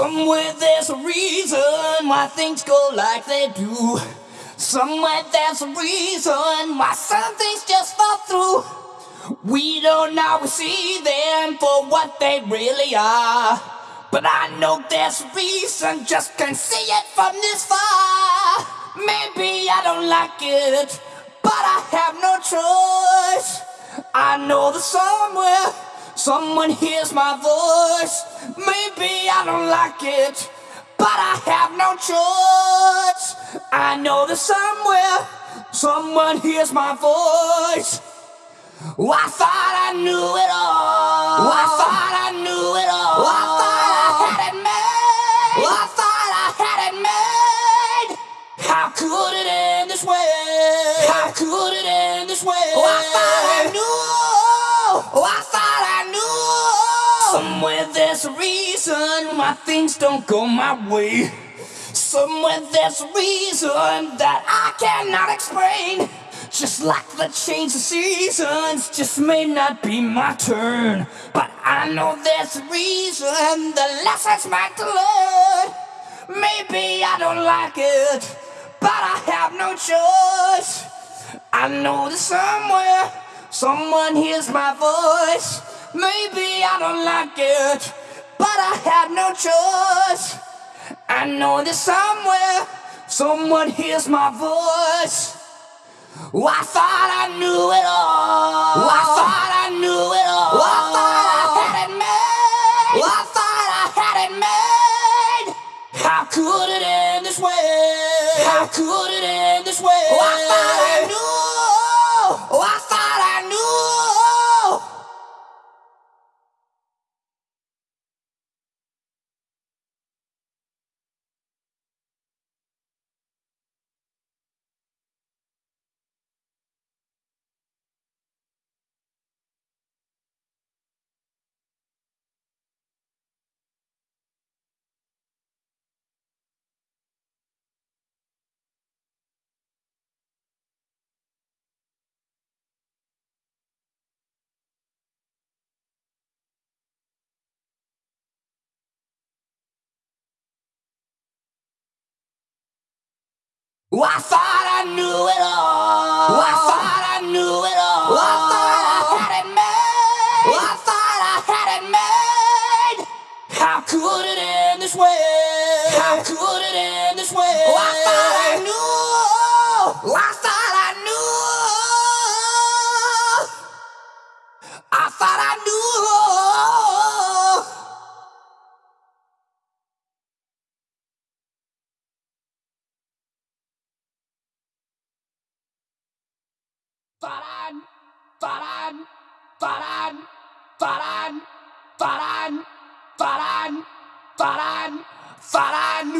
Somewhere there's a reason why things go like they do. Somewhere there's a reason why some things just fall through. We don't always see them for what they really are. But I know there's a reason, just can't see it from this far. Maybe I don't like it, but I have no choice. I know that somewhere someone hears my voice. Maybe I don't like it, but I have no choice. I know that somewhere someone hears my voice. Oh, I thought I knew it all. Oh, I thought I knew it all. Oh, I thought I had it made. I thought I had it made. How could it end this way? How could it end this way? Somewhere there's a reason why things don't go my way. Somewhere there's a reason that I cannot explain. Just like the change of seasons, just may not be my turn. But I know there's a reason, the lessons meant to learn. Maybe I don't like it, but I have no choice. I know that somewhere, someone hears my voice. Maybe I don't like it, but I have no choice. I know that somewhere, someone hears my voice. Oh, I thought I knew it all. Oh, I thought I knew it all. Oh, I thought I had it made. I thought I had it made. How could it end this way? How could it end this way? I thought I knew. Oh, I thought I knew it all. Oh, I thought I knew it all. Oh, I thought I had it made. Oh, I thought I had it made. How could it end this way? How could it end this way? Oh, I thought I knew. Oh, I thought I knew. I thought Paran, paran, paran, paran, paran, paran, paran.